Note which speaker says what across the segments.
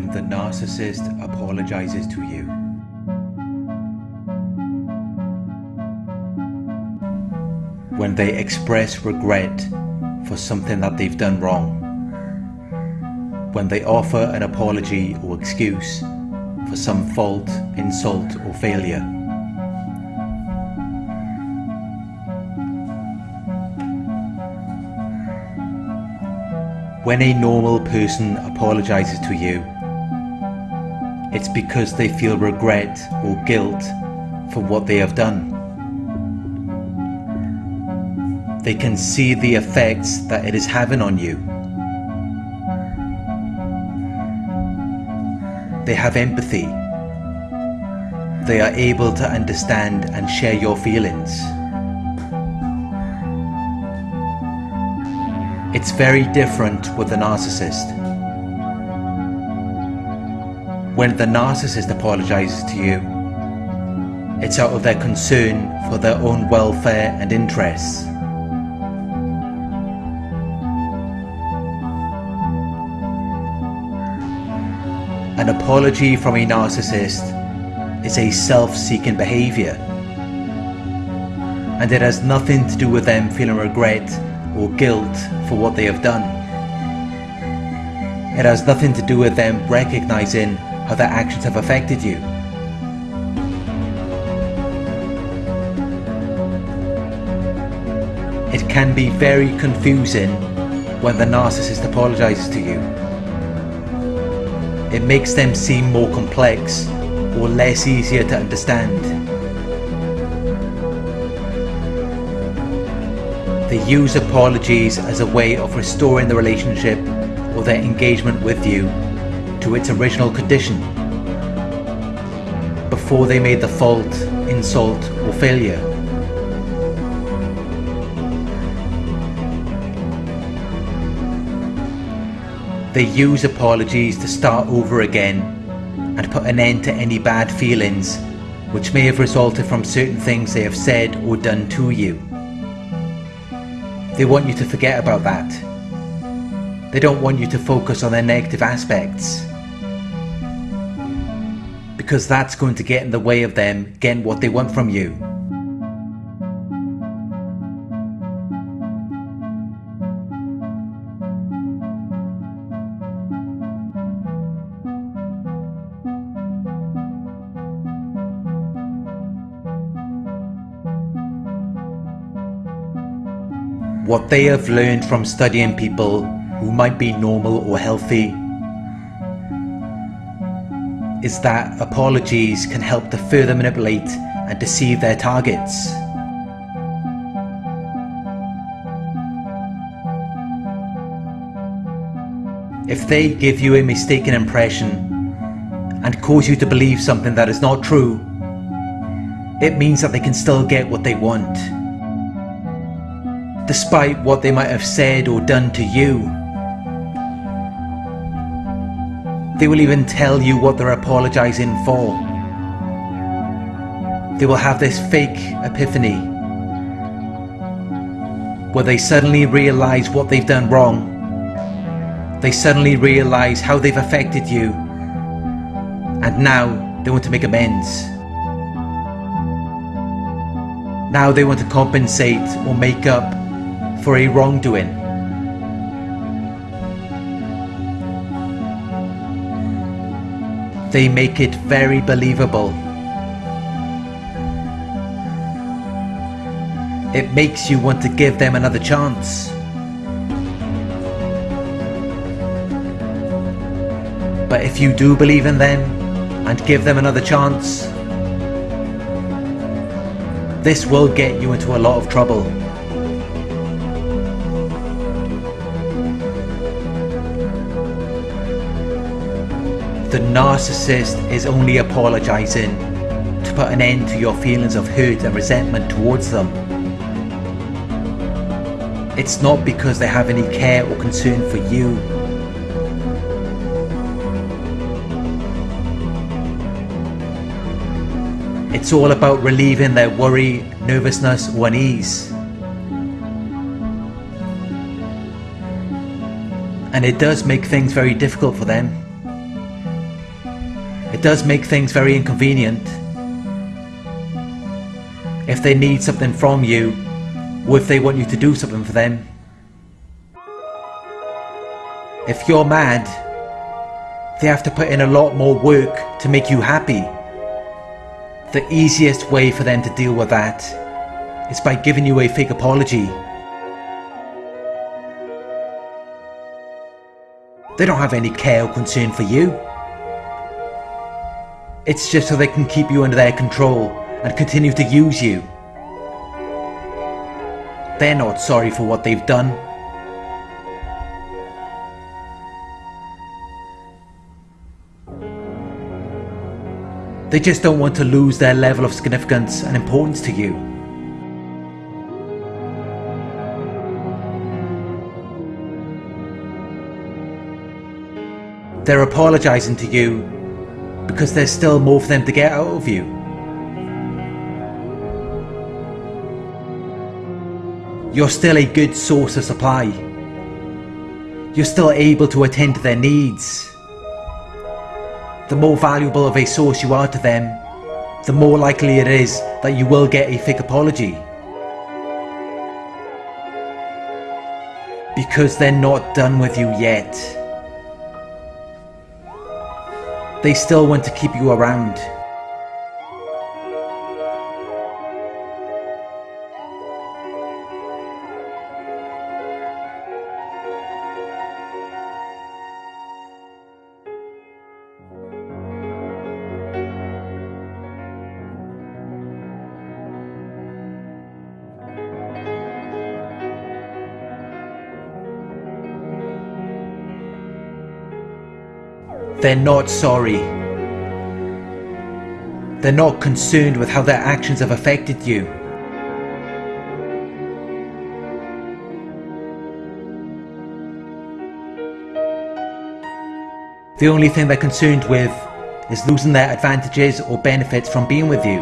Speaker 1: the narcissist apologizes to you. When they express regret for something that they've done wrong. When they offer an apology or excuse for some fault, insult or failure. When a normal person apologizes to you, it's because they feel regret or guilt for what they have done. They can see the effects that it is having on you. They have empathy. They are able to understand and share your feelings. It's very different with a narcissist. When the narcissist apologizes to you, it's out of their concern for their own welfare and interests. An apology from a narcissist is a self-seeking behavior and it has nothing to do with them feeling regret or guilt for what they have done. It has nothing to do with them recognizing how their actions have affected you. It can be very confusing when the narcissist apologizes to you. It makes them seem more complex or less easier to understand. They use apologies as a way of restoring the relationship or their engagement with you to its original condition before they made the fault, insult or failure. They use apologies to start over again and put an end to any bad feelings which may have resulted from certain things they have said or done to you. They want you to forget about that. They don't want you to focus on their negative aspects. Because that's going to get in the way of them getting what they want from you. What they have learned from studying people who might be normal or healthy is that apologies can help to further manipulate and deceive their targets. If they give you a mistaken impression and cause you to believe something that is not true, it means that they can still get what they want despite what they might have said or done to you. They will even tell you what they're apologising for. They will have this fake epiphany where they suddenly realise what they've done wrong. They suddenly realise how they've affected you and now they want to make amends. Now they want to compensate or make up for a wrongdoing. They make it very believable. It makes you want to give them another chance. But if you do believe in them and give them another chance, this will get you into a lot of trouble. Narcissist is only apologising to put an end to your feelings of hurt and resentment towards them. It's not because they have any care or concern for you. It's all about relieving their worry, nervousness or unease. And it does make things very difficult for them does make things very inconvenient. If they need something from you, or if they want you to do something for them. If you're mad, they have to put in a lot more work to make you happy. The easiest way for them to deal with that is by giving you a fake apology. They don't have any care or concern for you. It's just so they can keep you under their control and continue to use you. They're not sorry for what they've done. They just don't want to lose their level of significance and importance to you. They're apologising to you because there's still more for them to get out of you. You're still a good source of supply. You're still able to attend to their needs. The more valuable of a source you are to them, the more likely it is that you will get a fake apology. Because they're not done with you yet. They still want to keep you around. They're not sorry. They're not concerned with how their actions have affected you. The only thing they're concerned with is losing their advantages or benefits from being with you.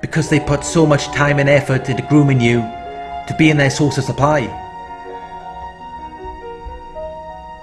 Speaker 1: Because they put so much time and effort into grooming you to be in their source of supply.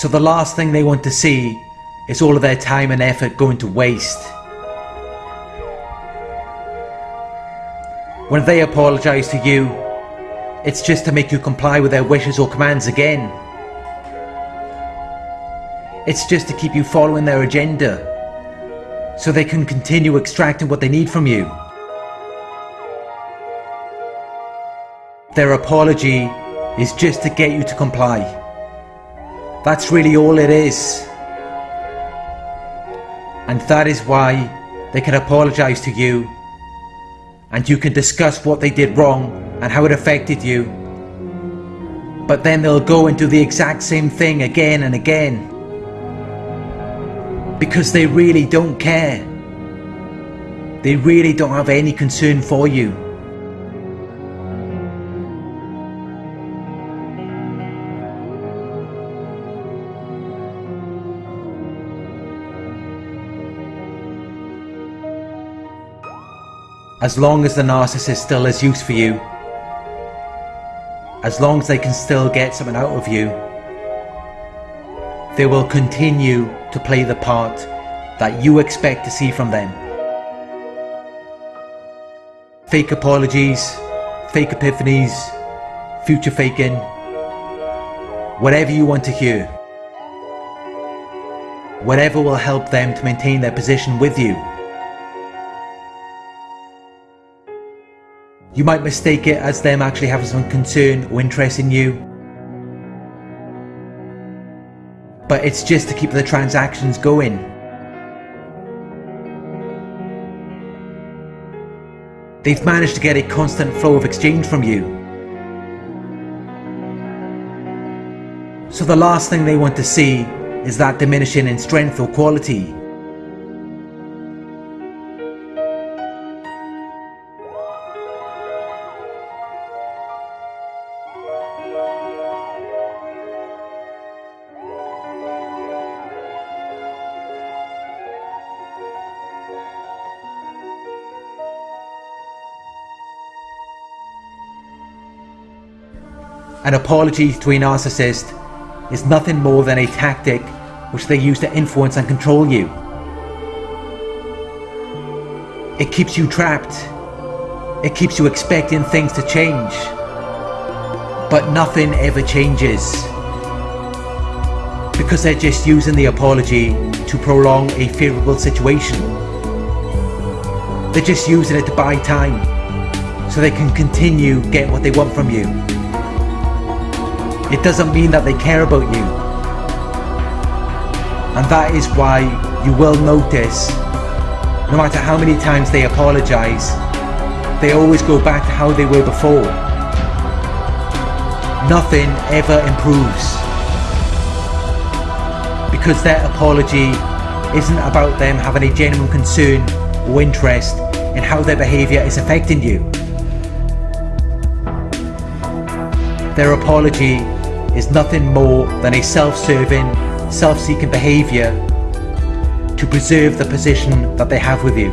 Speaker 1: So the last thing they want to see is all of their time and effort going to waste. When they apologise to you, it's just to make you comply with their wishes or commands again. It's just to keep you following their agenda, so they can continue extracting what they need from you. Their apology is just to get you to comply. That's really all it is. And that is why they can apologise to you and you can discuss what they did wrong and how it affected you. But then they'll go and do the exact same thing again and again. Because they really don't care. They really don't have any concern for you. As long as the narcissist still has use for you, as long as they can still get something out of you, they will continue to play the part that you expect to see from them. Fake apologies, fake epiphanies, future faking, whatever you want to hear. Whatever will help them to maintain their position with you. You might mistake it as them actually having some concern or interest in you. But it's just to keep the transactions going. They've managed to get a constant flow of exchange from you. So the last thing they want to see is that diminishing in strength or quality. An apology to a narcissist is nothing more than a tactic which they use to influence and control you. It keeps you trapped. It keeps you expecting things to change. But nothing ever changes. Because they're just using the apology to prolong a favourable situation. They're just using it to buy time so they can continue get what they want from you. It doesn't mean that they care about you. And that is why you will notice, no matter how many times they apologise, they always go back to how they were before. Nothing ever improves. Because their apology isn't about them having a genuine concern or interest in how their behaviour is affecting you. Their apology is nothing more than a self-serving, self-seeking behaviour to preserve the position that they have with you.